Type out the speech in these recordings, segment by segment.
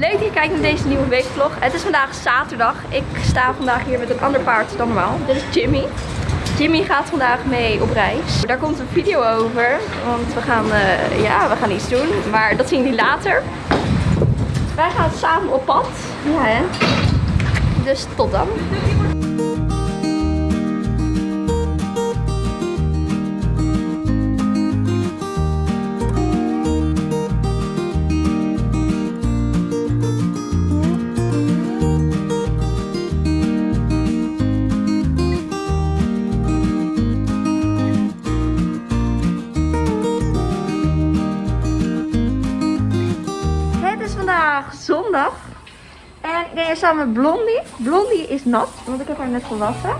Leuk dat je kijkt naar deze nieuwe weekvlog. Het is vandaag zaterdag. Ik sta vandaag hier met een ander paard dan normaal. Dit is Jimmy. Jimmy gaat vandaag mee op reis. Daar komt een video over. Want we gaan, eh, ja, we gaan iets doen. Maar dat zien jullie later. Wij gaan samen op pad. Ja hè. Dus tot dan. Vandaag zondag. En ik ben hier samen met Blondie. Blondie is nat, want ik heb haar net gewassen.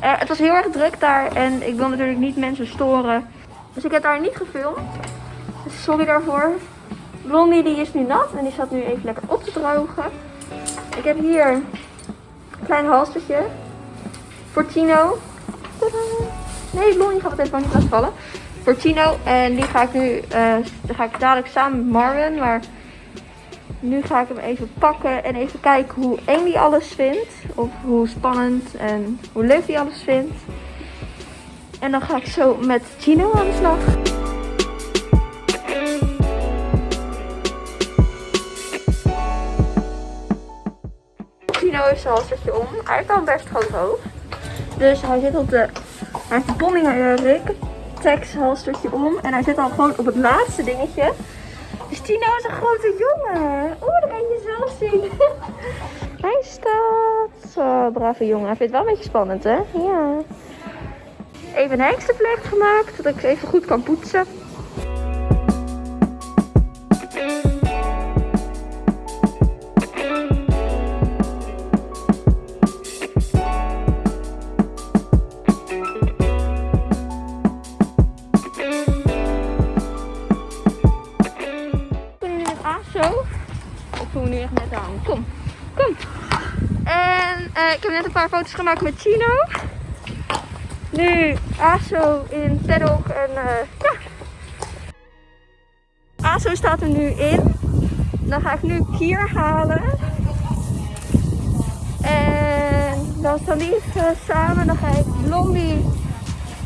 Eh, het was heel erg druk daar en ik wil natuurlijk niet mensen storen. Dus ik heb haar niet gefilmd. Dus sorry daarvoor. Blondie die is nu nat en die staat nu even lekker op te drogen. Ik heb hier een klein halstertje voor Tino. Tadaa. Nee, Blondie gaat het even niet laten vallen. Voor Tino. En die ga ik nu, die ga ik dadelijk samen met Marvin. Maar nu ga ik hem even pakken en even kijken hoe eng hij alles vindt. Of hoe spannend en hoe leuk hij alles vindt. En dan ga ik zo met Tino aan de slag. Tino heeft zijn halstertje om. Hij een best groot hoofd. Dus hij zit op de... Hij heeft de Bonnie Rick Tex halstertje om. En hij zit al gewoon op het laatste dingetje. Tino is een grote jongen. Oeh, dat kan je zelf zien. Hij staat. Zo, brave jongen. Hij vindt het wel een beetje spannend, hè? Ja. Even een hengstenvlecht gemaakt, zodat ik ze even goed kan poetsen. Nu echt net aan. Kom, kom. En eh, ik heb net een paar foto's gemaakt met Chino. Nu ASO in Tedok en eh, ja. ASO staat er nu in. Dan ga ik nu Kier halen. En dan staan die samen. Dan ga ik Blondie,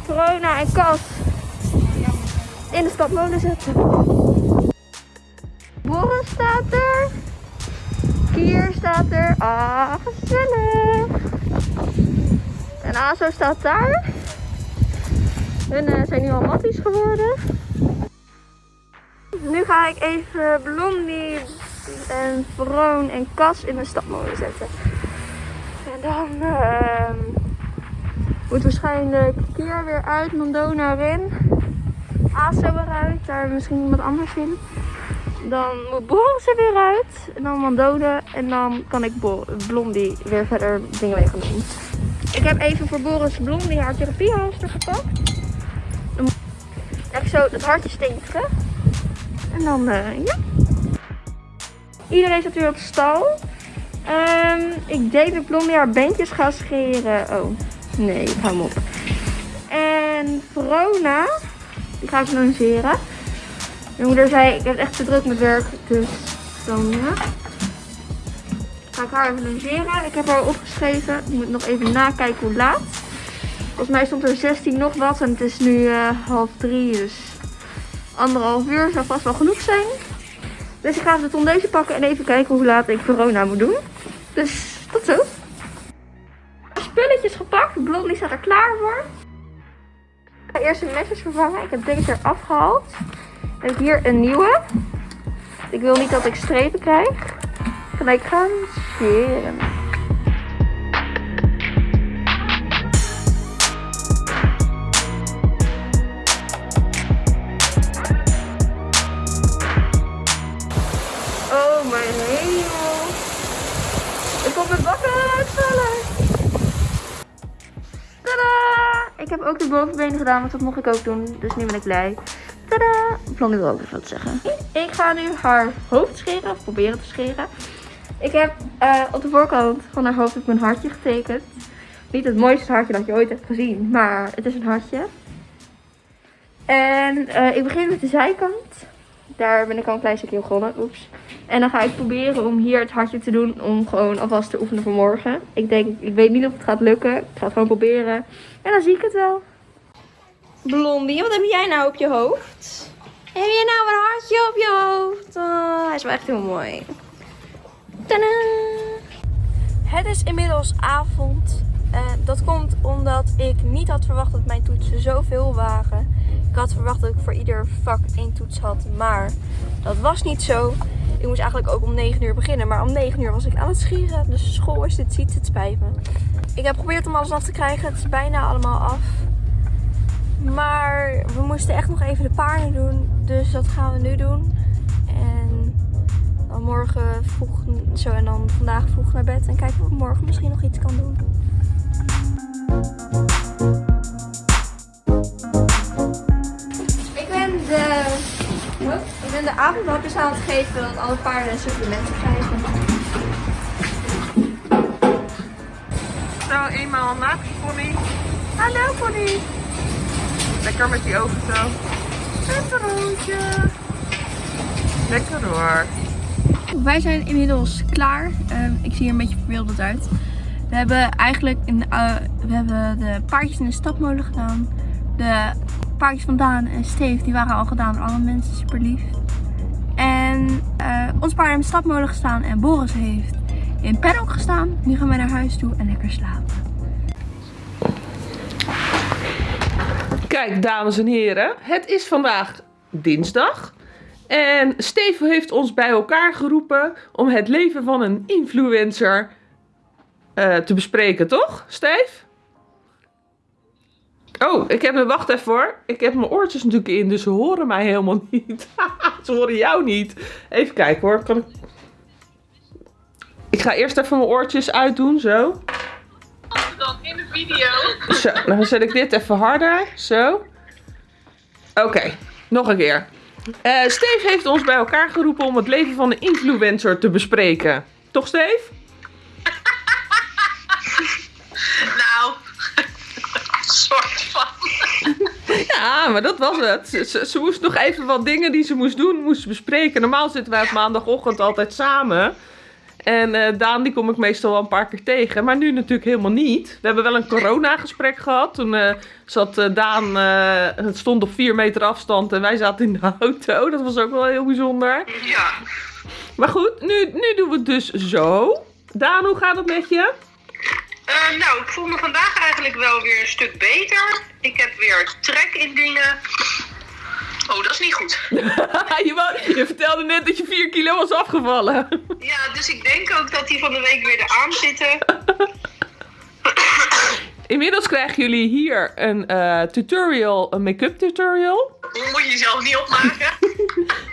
Corona en Cas in de stadmolen zetten. Staat er. Ah, gezellig. En Azo staat daar. Hun eh, zijn nu al matties geworden. Nu ga ik even Blondie en Vroon en Cas in de stadmolen zetten. En dan ehm, moet waarschijnlijk Kier weer uit, Mondona erin. Azo eruit, daar misschien iemand anders in. Dan moet Boris er weer uit. En dan Mandone. En dan kan ik Blondie weer verder dingen mee gaan doen. Ik heb even voor Boris Blondie haar therapiehalster gepakt. Dan moet ik zo het hartje steken. En dan, eh, ja. Iedereen zit weer op stal. Ehm, ik denk dat Blondie haar beentjes gaat scheren. Oh, nee, hou hem op. En Verona, die ga ik longeren. Mijn moeder zei, ik heb echt te druk met werk, dus dan. Ga ik haar even logeren. Ik heb haar opgeschreven. Ik moet nog even nakijken hoe laat. Volgens mij stond er 16 nog wat en het is nu eh, half drie, dus anderhalf uur zou vast wel genoeg zijn. Dus ik ga de tondeuze pakken en even kijken hoe laat ik corona moet doen. Dus tot zo. Spulletjes gepakt. Blondie staat er klaar voor. Ik ga eerst de mesjes vervangen. Ik heb deze eraf gehaald. Ik hier een nieuwe. Ik wil niet dat ik strepen krijg. Kan ik gaan scheren. Oh mijn hemel. Ik kom mijn bakken uitvallen. Ik heb ook de bovenbenen gedaan, want dat mocht ik ook doen. Dus nu ben ik blij. Blondie wil ook even wat zeggen. Ik ga nu haar hoofd scheren, of proberen te scheren. Ik heb eh, op de voorkant van haar hoofd mijn hartje getekend. Niet het mooiste hartje dat je ooit hebt gezien, maar het is een hartje. En eh, ik begin met de zijkant. Daar ben ik al een klein stukje begonnen. Oeps. En dan ga ik proberen om hier het hartje te doen. Om gewoon alvast te oefenen voor morgen. Ik denk, ik weet niet of het gaat lukken. Ik ga het gewoon proberen. En dan zie ik het wel. Blondie, wat heb jij nou op je hoofd? Heb je nou een hartje op je hoofd? Oh, hij is wel echt heel mooi. Tadaa! Het is inmiddels avond. En dat komt omdat ik niet had verwacht dat mijn toetsen zoveel waren. Ik had verwacht dat ik voor ieder vak één toets had, maar dat was niet zo. Ik moest eigenlijk ook om 9 uur beginnen, maar om 9 uur was ik aan het schieren. Dus school is dit ziet, het spijt me. Ik heb geprobeerd om alles af te krijgen. Het is bijna allemaal af. Maar we moesten echt nog even de paarden doen. Dus dat gaan we nu doen. En dan morgen vroeg zo en dan vandaag vroeg naar bed. En kijken of ik morgen misschien nog iets kan doen. Ik ben de, ik ben de avondhapjes aan het geven dat alle paarden supplementen krijgen. Zo, eenmaal een pony. Hallo pony. Lekker met die ogen zo. Peperootje. Lekker hoor. Wij zijn inmiddels klaar. Ehm, ik zie er een beetje verwilderd uit. We hebben eigenlijk eh, we hebben de paardjes in de stapmolen gedaan. De paardjes van Daan en Steve die waren al gedaan door alle mensen. Super lief. En eh ons paard in de stapmolen gestaan en Boris heeft in paddock gestaan. Nu gaan wij naar huis toe en lekker slapen. Kijk, dames en heren. Het is vandaag dinsdag. En Steven heeft ons bij elkaar geroepen om het leven van een influencer eh, te bespreken, toch, Steve? Oh, ik heb me, wacht even hoor. Ik heb mijn oortjes natuurlijk in, dus ze horen mij helemaal niet. ze horen jou niet. Even kijken hoor. Kan ik... ik ga eerst even mijn oortjes uitdoen, zo. Dan in de video. Zo, dan zet ik dit even harder. Zo. Oké, nog een keer. Eh Steve heeft ons bij elkaar geroepen om het leven van een influencer te bespreken. Toch, Steve? Nou, soort van. Ja, maar dat was het. Ze, ze, ze moest nog even wat dingen die ze moest doen, moest bespreken. Normaal zitten wij op maandagochtend altijd samen. En eh, Daan, die kom ik meestal wel een paar keer tegen. Maar nu natuurlijk helemaal niet. We hebben wel een coronagesprek gehad. Toen eh, zat eh, Daan, het stond op vier meter afstand en wij zaten in de auto. Dat was ook wel heel bijzonder. Ja. Maar goed, nu, nu doen we het dus zo. Daan, hoe gaat het met je? Nou, ik voel me vandaag eigenlijk wel weer een stuk beter. Ik heb weer trek in dingen. Oh, dat is niet goed. je, wou- je vertelde net dat je 4 kilo was afgevallen. Ja, dus ik denk ook dat die van de week weer eraan zitten. Inmiddels krijgen jullie hier een eh, tutorial, een make-up tutorial. Moet je zelf niet opmaken.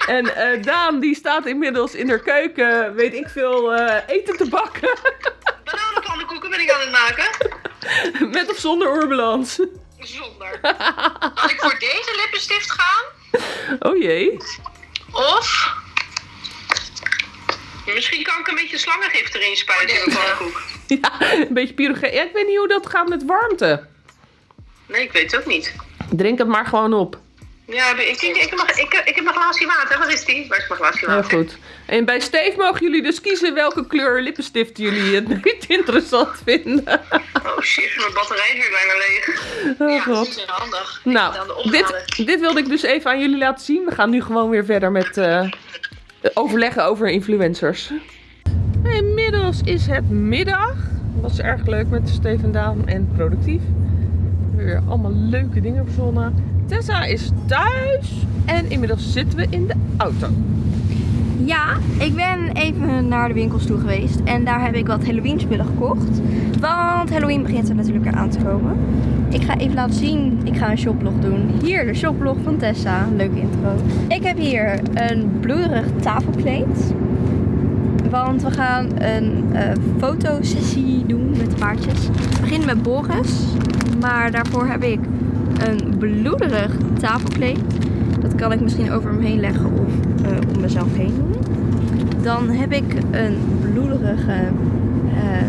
En eh, Daan die staat inmiddels in haar keuken, weet ik veel, eh, eten te bakken. Bananenpannenkoeken ben ik aan het maken. Met of zonder oorbalans. Zonder. Kan ik voor deze lippenstift gaan? Oh jee. Of... Misschien kan ik een beetje slangengif erin spuiten in mijn pannenkoek. Ja, een beetje pyrogeen. Ja, ik weet niet hoe dat gaat met warmte. Nee, ik weet het ook niet. Drink het maar gewoon op. Ja, ik, ik, nog- ik, ik heb mijn glaasje water. Waar is die? Waar is mijn glaasje Heel water? goed. En bij Steve mogen jullie dus kiezen welke kleur lippenstift jullie het interessant vinden. Oh shit, mijn batterij is weer bijna leeg. Oh ja, dat god. is heel handig. Nou, dit, dit wilde ik dus even aan jullie laten zien. We gaan nu gewoon weer verder met eh, overleggen over influencers. Inmiddels is het middag. Dat was erg leuk met Steven Daan en productief. We hebben Weer allemaal leuke dingen verzonnen. Tessa is thuis en inmiddels zitten we in de auto. Ja, ik ben even naar de winkels toe geweest en daar heb ik wat Halloween spullen gekocht. Want Halloween begint er natuurlijk aan te komen. Ik ga even laten zien, ik ga een shoplog doen. Hier de shoplog van Tessa, leuke intro. Ik heb hier een bloederig tafelkleed. Want we gaan een eh, fotosessie doen met de paardjes. We beginnen met Boris, maar daarvoor heb ik een bloederig tafelkleed. Dat kan ik misschien over hem heen leggen of eh, om mezelf heen doen. Dan heb ik een bloederige eh,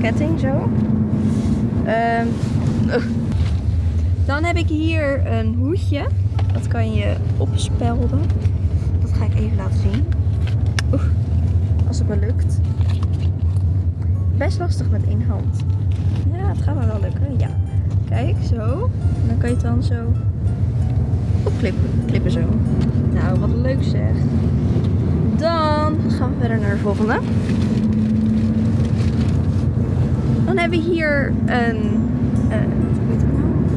ketting zo. Ehm, dan heb ik hier een hoedje. Dat kan je opspelden. ga ik even laten zien. Oeh, als het me lukt. Best lastig met één hand. Ja, het gaat me wel lukken. Ja. Kijk, zo. En dan kan je het dan zo opklippen. Klippen zo. Nou, wat leuk zeg. Dan gaan we verder naar de volgende. Dan hebben we hier een, eh, nou?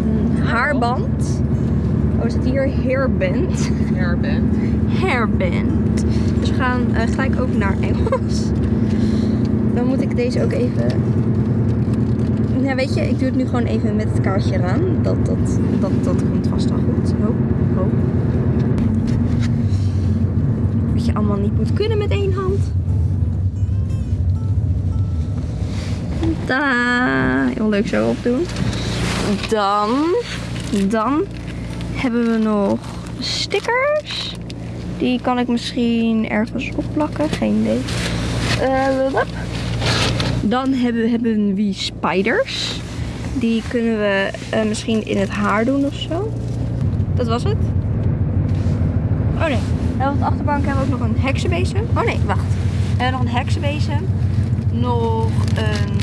een haarband. Oh, is het hier hairband? Hairband. Hairband. Dus we gaan eh, gelijk over naar Engels. Dan moet ik deze ook even... Ja, weet je, ik doe het nu gewoon even met het kaartje eraan. Dat, dat, dat, dat komt vast wel goed. Ho, ho. Wat je allemaal niet moet kunnen met één hand. Da, heel leuk zo opdoen. Dan, dan hebben we nog stickers. Die kan ik misschien ergens opplakken. Geen idee. Wup. Dan hebben, we- hebben we spiders. Die kunnen we eh, misschien in het haar doen of zo. Dat was het. Oh nee. En op de achterbank hebben we ook nog een heksenbezem. Oh nee, wacht. We hebben nog een heksenbezem. Nog een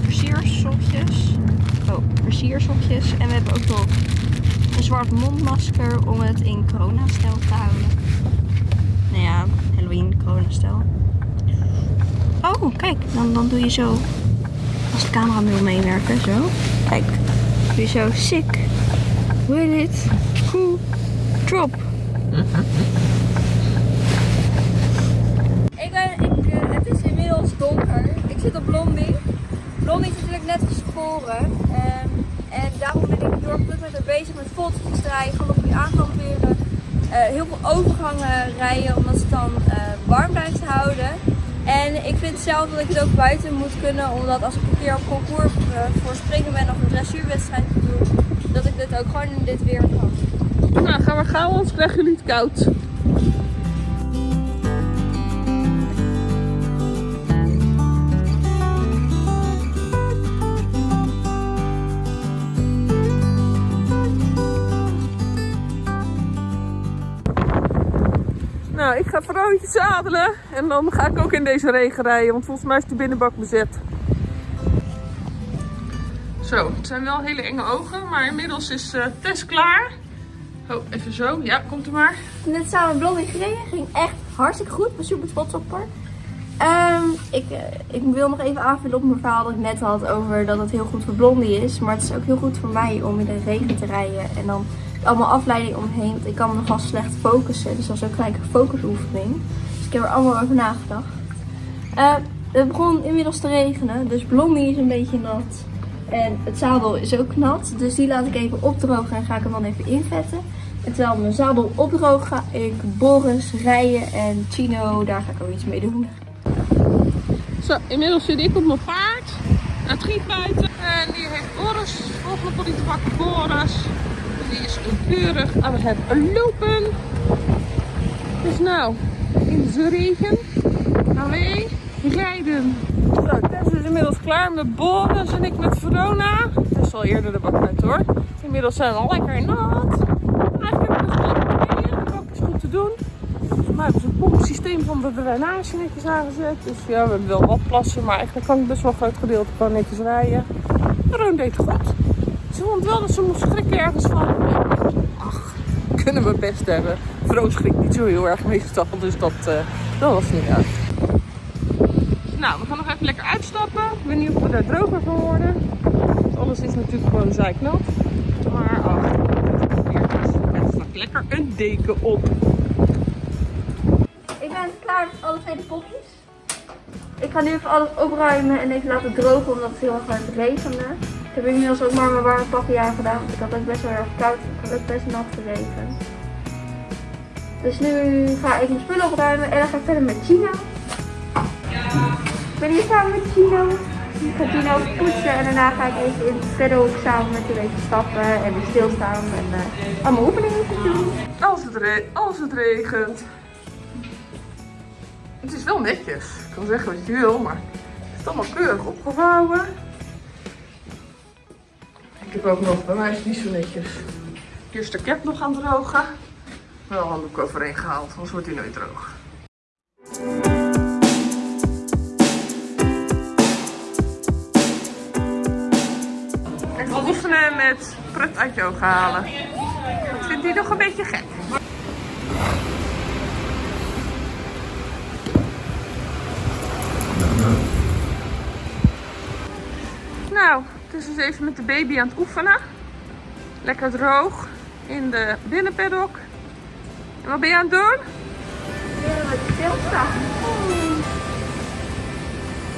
versiersokjes. Oh, versiersokjes. En we hebben ook nog een zwart mondmasker om het in corona-stijl te houden. Nou ja, Halloween corona-stijl. Oh, kijk. Dan, dan doe je zo. Als de camera wil meewerken, zo. Kijk. Doe je zo. Sick. Will it? Cool. Drop. Ik ik, eh, het is inmiddels donker. Ik zit op Blondie. Blondie is natuurlijk net geschoren. ehm, en daarom ben ik heel erg met bezig met foto's draaien, galopje aankamperen. eh heel veel overgangen rijden, omdat ze dan eh, warm blijft houden. En ik vind zelf dat ik het ook buiten moet kunnen, omdat als ik een keer op concours eh, voor springen ben of een dressuurwedstrijd doe, dat ik dit ook gewoon in dit weer kan. Nou, gaan we gauw, anders krijgen jullie het koud. Nou, ik ga Verootje zadelen en dan ga ik ook in deze regen rijden, want volgens mij is de binnenbak bezet. Zo, het zijn wel hele enge ogen, maar inmiddels is eh Tess klaar. Oh, even zo. Ja, komt er maar. Net samen Blondie gereden. Ging echt hartstikke goed. Ik ben super trots op haar. Ehm, ik, eh, ik wil nog even aanvullen op mijn verhaal dat ik net had over dat het heel goed voor Blondie is. Maar het is ook heel goed voor mij om in de regen te rijden. En dan allemaal afleiding omheen. Want ik kan me nogal slecht focussen. Dus dat is ook gelijk een focusoefening. Dus ik heb er allemaal over nagedacht. Eh, het begon inmiddels te regenen. Dus Blondie is een beetje nat. En het zadel is ook nat. Dus die laat ik even opdrogen en ga ik hem dan even invetten. En terwijl mijn zadel opdroogt ga ik Boris rijden en Chino, daar ga ik ook iets mee doen. Zo, inmiddels zit ik op mijn paard. Het giet buiten. En die heeft Boris. Volgende pakken Boris. Die is keurig aan het lopen. Dus nou, in de regen gaan wij rijden. Zo, Tess is inmiddels klaar met Boris en ik met Verona. Tess al eerder de bak uit hoor. Inmiddels zijn we al lekker nat. Eigenlijk hebben we wel oké. De bak is goed te doen. Mij hebben ze het pompsysteem van de drainage netjes aangezet. Dus ja, we hebben wel wat plassen, maar eigenlijk kan ik best wel een groot gedeelte gewoon netjes rijden. Roon deed het goed. Ze vond wel dat ze moest schrikken ergens van. Ach, kunnen we best hebben. Vrouw schrikt niet zo heel erg meestal, dus dat, eh, dat was niet uit. Nou, we gaan nog even lekker uitstappen. Ik weet niet of we daar droger van worden. Want alles is natuurlijk gewoon zeiknat. Maar ach, er staat lekker een deken op. Ik ben klaar met alle twee de potjes. Ik ga nu even alles opruimen en even laten drogen omdat het heel erg aan het regenen. Ik heb inmiddels ook maar mijn warme pakje aan gedaan, want ik had ook best wel erg koud. Ik had ook best nat geregen. Dus nu ga ik mijn spullen opruimen en dan ga ik verder met Gino. Ik ben hier samen met Gino. Ik ga Gino poetsen en daarna ga ik even in het verder ook samen met hem even stappen en stilstaan en eh, allemaal oefeningen doen. Als het, als het regent. Het is wel netjes. Ik kan zeggen wat je wil, maar het is allemaal keurig opgevouwen. Ik ook nog, bij mij is het niet zo netjes. Eerst de cap nog gaan drogen. wel handdoek overheen gehaald, anders wordt hij nooit droog. Even oefenen met prut uit ogen halen. Dat vindt hij nog een beetje gek. Nou, het is dus even met de baby aan het oefenen. Lekker droog in de binnenpaddock. En wat ben je aan het doen? Stilstaan.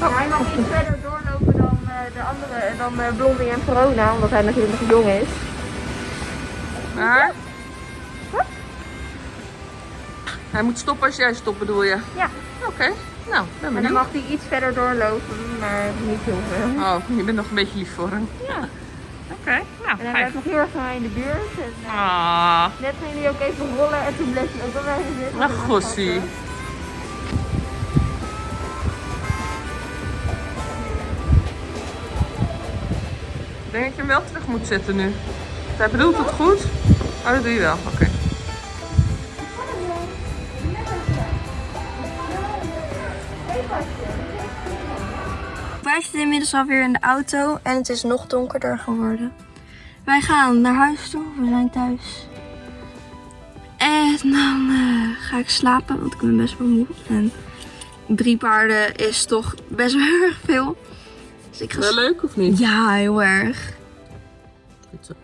Oh. Hij mag iets verder doorlopen dan eh, de andere, dan eh, Blondie en Verona, omdat hij natuurlijk nog jong is. Maar? Hij moet stoppen als jij stopt bedoel je? Ja. Oké, nou, ben En dan mag hij iets verder doorlopen, maar niet heel veel. Oh, je bent nog een beetje lief voor hem. Ja. Oké, En nou, hij werd nog heel erg van mij in de buurt. En, eh, Ah, net ging hij ook even rollen en toen bleef hij ook wel bij me zitten. ach gossie. Ik denk dat je hem wel terug moet zetten nu. Hij bedoelt het goed. Oh, dat doe je wel. Oké. Zitten inmiddels alweer in de auto en het is nog donkerder geworden. Wij gaan naar huis toe, we zijn thuis. En dan eh, ga ik slapen, want ik ben best wel moe. En drie paarden is toch best wel heel erg veel. Dus ik ga Wel leuk of niet? Ja, heel erg.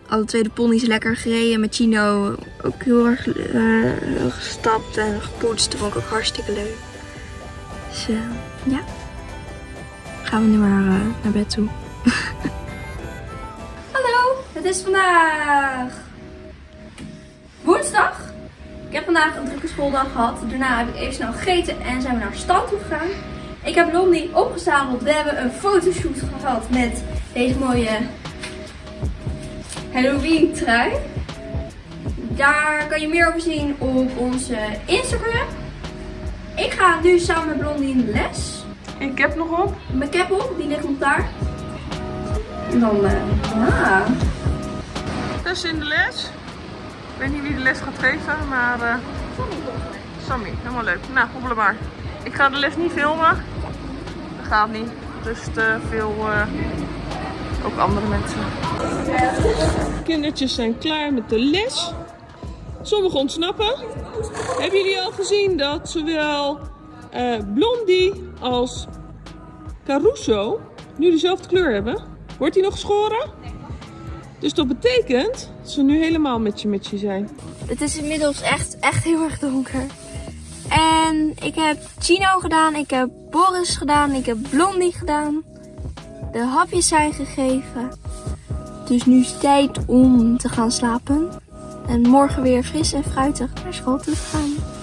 Alle twee de ponies lekker gereden met Chino. Ook heel erg eh, gestapt en gepoetst. Dat vond ik ook hartstikke leuk. Dus eh, ja. Gaan we nu maar eh, naar bed toe. Hallo, het is vandaag woensdag. Ik heb vandaag een drukke schooldag gehad. Daarna heb ik even snel gegeten en zijn we naar stand toe gegaan. Ik heb Blondie opgezadeld. We hebben een fotoshoot gehad met deze mooie Halloween trui. Daar kan je meer over zien op onze Instagram. Ik ga nu samen met Blondie in Ik heb nog op. Mijn cap op, die ligt nog daar. En dan, eh ja. Dus in de les. Ik weet niet wie de les gaat geven, maar eh Sammy, helemaal leuk. Nou, hobbelen maar. Ik ga de les niet filmen. Dat gaat niet. Dus te veel eh, ook andere mensen. Kindertjes zijn klaar met de les. Sommigen ontsnappen. Hebben jullie al gezien dat zowel eh, Blondie als Caruso nu dezelfde kleur hebben? Wordt die nog geschoren? Dus dat betekent dat ze nu helemaal met je met je zijn. Het is inmiddels echt, echt heel erg donker. En ik heb Chino gedaan, ik heb Boris gedaan, ik heb Blondie gedaan. De hapjes zijn gegeven. Dus nu is het tijd om te gaan slapen. En morgen weer fris en fruitig naar school te gaan.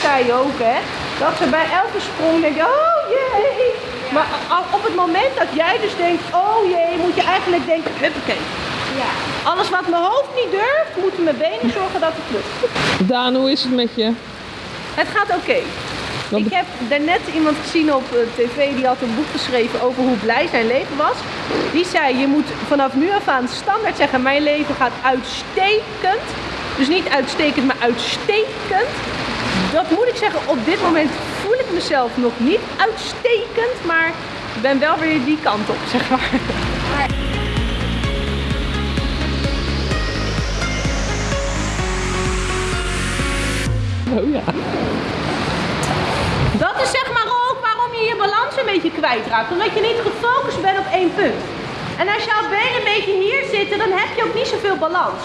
Zij ook, hè, dat ze bij elke sprong denkt, oh jee. Maar op het moment dat jij dus denkt, oh jee, moet je eigenlijk denken, huppakee. Ja. Alles wat mijn hoofd niet durft, moeten mijn benen zorgen dat het lukt. Daan, hoe is het met je? Het gaat oké. Ik heb daarnet iemand gezien op eh, tv, die had een boek geschreven over hoe blij zijn leven was. Die zei, je moet vanaf nu af aan standaard zeggen, mijn leven gaat uitstekend. Dus niet uitstekend, maar uitstekend. Dat moet ik zeggen, op dit moment voel ik mezelf nog niet uitstekend, maar ik ben wel weer die kant op, zeg maar. Oh ja. Dat is zeg maar ook waarom je je balans een beetje kwijtraakt. Omdat je niet gefocust bent op één punt. En als jouw benen een beetje hier zitten, dan heb je ook niet zoveel balans.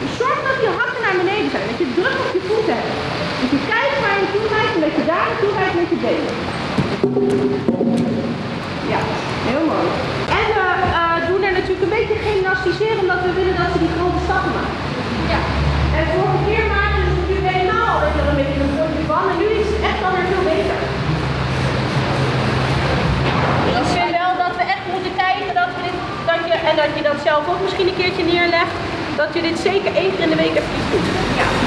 Dus zorg dat je hakken naar beneden zijn. Dat je druk op je voeten hebt. Dat je kijkt waar je naartoe rijdt dat je daar naartoe rijdt met je benen. Ja, heel mooi. En we eh, doen er natuurlijk een beetje gymnastiseren, omdat we willen dat ze die grote stappen maken. Ja. En vorige keer maakten ze natuurlijk helemaal je, wel, een beetje een potje van. En nu is het echt dan weer veel beter. Ik vind wel dat we echt moeten kijken dat we dit, dat je, en dat je dat zelf ook misschien een keertje neerlegt, dat dat je dit zeker één keer in de week even doet. Ja.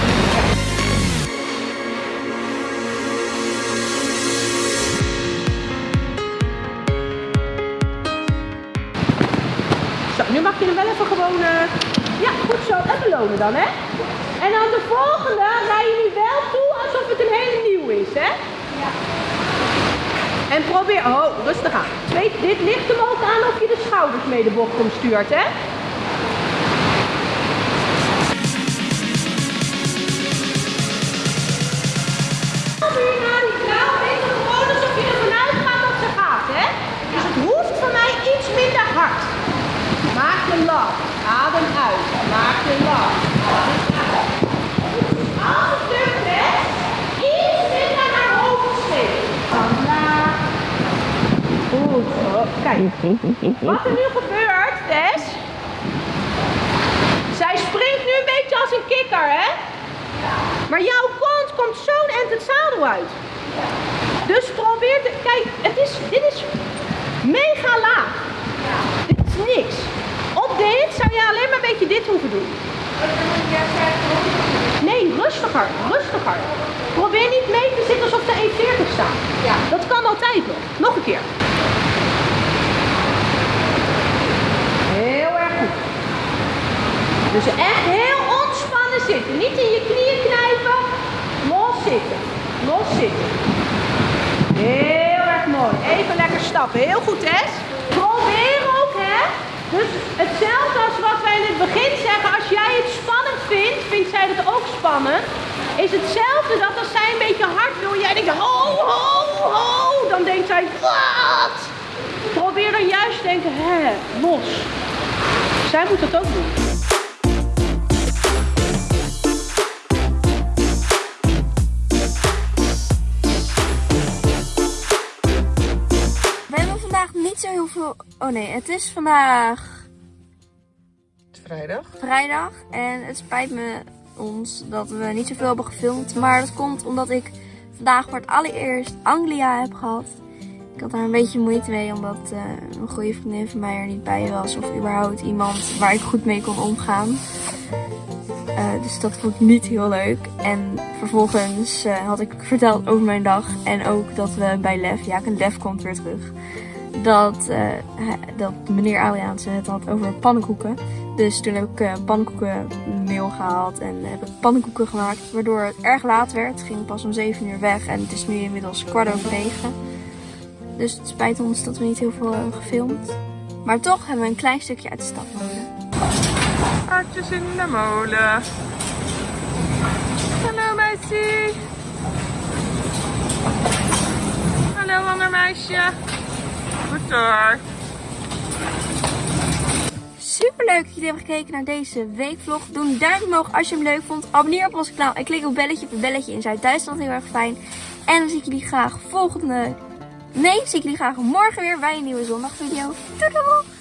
Dan, hè? En dan de volgende rij je nu wel toe alsof het een hele nieuw is, hè? Ja. En probeer... Oh, rustig aan. Twee, dit ligt hem ook aan of je de schouders mee de bocht om stuurt, hè? Weet? Dus het hoeft van mij iets minder hard. Maak je lach. Adem uit. Maak je uit. Als het lukt, hè? Iets minder naar hoofd. Vandaag. Goed zo. Kijk. Wat er nu gebeurt, Tess. Zij springt nu een beetje als een kikker, hè? Maar jouw kont komt zo'n end het zadel uit. Dus probeer te... Kijk, het is, dit is mega laag. Dit is niks. Dit zou je alleen maar een beetje dit hoeven doen. Nee, rustiger, rustiger. Probeer niet mee te zitten alsof de 1,40 staat. Ja. Dat kan altijd nog. Nog een keer. Heel erg goed. Dus echt heel ontspannen zitten. Niet in je knieën knijpen. Los zitten. Los zitten. Heel erg mooi. Even lekker stappen. Heel goed, Tess. Probeer ook, hè. Dus hetzelfde als wat wij in het begin zeggen. Als jij het spannend vindt, vindt zij het ook spannend. Is hetzelfde dat als zij een beetje hard wil. Jij denkt, ho, ho, ho. Dan denkt zij, wat? Probeer dan juist te denken, hè, los. Zij moet dat ook doen. Oh nee, het is vandaag vrijdag. vrijdag. En het spijt me ons dat we niet zoveel hebben gefilmd. Maar dat komt omdat ik vandaag voor het allereerst Anglia heb gehad. Ik had daar een beetje moeite mee omdat eh, een goede vriendin van mij er niet bij was. Of überhaupt iemand waar ik goed mee kon omgaan. Eh, dus dat vond ik niet heel leuk. En vervolgens eh, had ik verteld over mijn dag. En ook dat we bij Lef, ja, Lef komt weer terug. Dat, eh, hij- dat meneer Adriaanse het had over pannenkoeken. Dus toen heb ik eh pannenkoekenmeel gehaald en heb ik pannenkoeken gemaakt. Waardoor het erg laat werd. Het ging pas om 7 uur weg en het is nu inmiddels kwart over 9. Dus het spijt ons dat we niet heel veel hebben gefilmd. Maar toch hebben we een klein stukje uit de stad mogen. Hartjes in de molen. Hallo meisje. Hallo ander meisje. Super leuk dat jullie hebben gekeken naar deze weekvlog. Doe een duimpje omhoog als je hem leuk vond. Abonneer op ons kanaal en klik op belletje. Het belletje in Zuid-Duitsland heel erg fijn. En dan zie ik jullie graag volgende... Nee, zie ik jullie graag morgen weer bij een nieuwe zondagvideo. Doei doei!